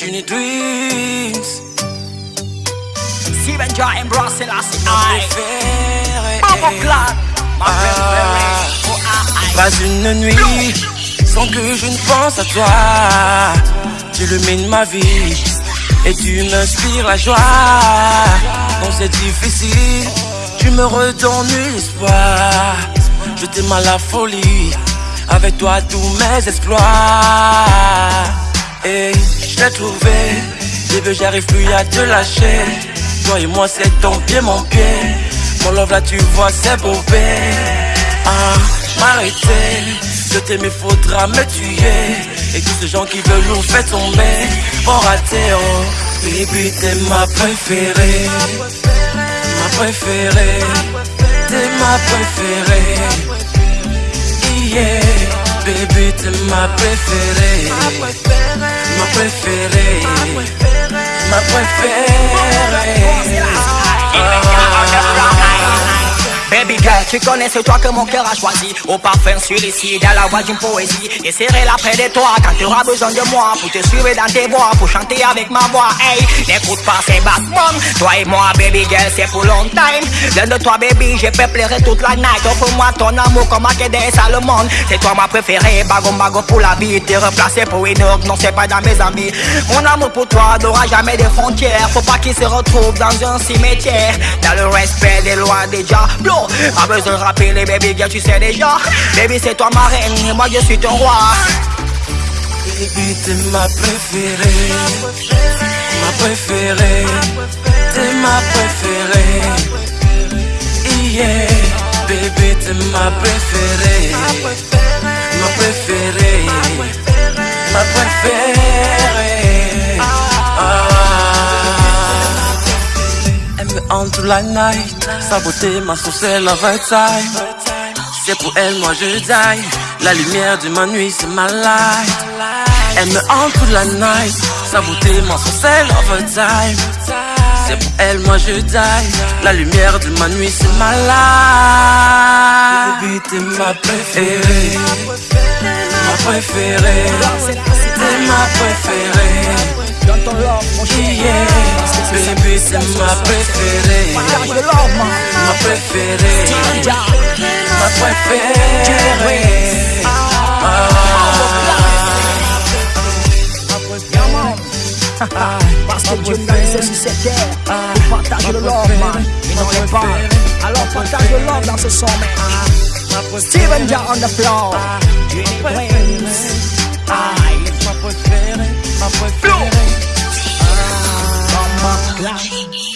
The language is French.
Juni Dreams. Steven ma préférée. Ah. Pas une nuit sans que je ne pense à toi. Tu illumines ma vie et tu m'inspires la joie. Quand c'est difficile, tu me redonnes l'espoir. Je t'aime à la folie, avec toi tous mes exploits. Je t'ai trouvé, bébé, j'arrive plus à te lâcher. Toi et moi, c'est ton pied, mon pied. Mon love là, tu vois, c'est beau, ah, m'arrêter. Je t'aime, faudra me tuer. Et tous ces gens qui veulent nous faire tomber, vont rater, oh. Baby, t'es ma préférée. Ma préférée. T'es ma préférée. Yeah. Baby, t'es ma préférée. Ma préférée. Ma préférée. Baby girl, tu connais, c'est toi que mon cœur a choisi. Au parfum sur ici, dans la voix d'une poésie. Et serrer là près de toi quand tu auras besoin de moi. Pour te suivre dans tes voix, pour chanter avec ma voix. Hey, n'écoute pas ces basses Toi et moi, baby girl, c'est pour long time. L'un de toi, baby, je pleurer toute la night. Offre-moi ton amour comme à le monde. C'est toi ma préférée, bagon bagon pour la vie. T'es replacé pour une autre, non, c'est pas dans mes amis. Mon amour pour toi n'aura jamais de frontières. Faut pas qu'il se retrouve dans un cimetière. Dans le respect des lois des diablos. Besoin de rappeler, baby girl, tu sais déjà. Baby, c'est toi ma reine, et moi je suis ton roi. Baby, t'es ma préférée. Ma préférée. T'es ma préférée. Yeah. Baby, t'es ma préférée. Ma préférée. Ma préférée. La night. Sa beauté m'a saucé la right time. C'est pour elle, moi je die. La lumière de ma nuit, c'est ma light. Elle me hante toute la night. Sa beauté m'a saucé la time. C'est pour elle, moi je die. La lumière de ma nuit, c'est ma light. Baby, t'es ma préférée. Ma préférée. T'es ma préférée. Dans ton love, mon. C'est ma préférée. Partage de love, man. Ma préférée. Ma préférée. Parce que Dieu nous a laissé sur cette terre pour partager le love, man. Et non les balles. Alors partage le love dans ce son, man. Steven Jah on the floor. Dream Dreams. Aye. Préférée.